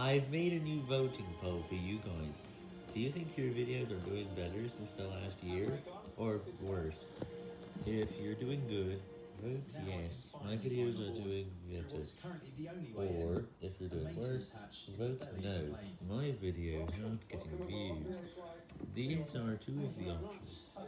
I've made a new voting poll for you guys. Do you think your videos are doing better since the last year, or worse? If you're doing good, vote yes, my videos are doing better. Or, if you're doing worse, vote no, my videos aren't getting views. These are two of the options.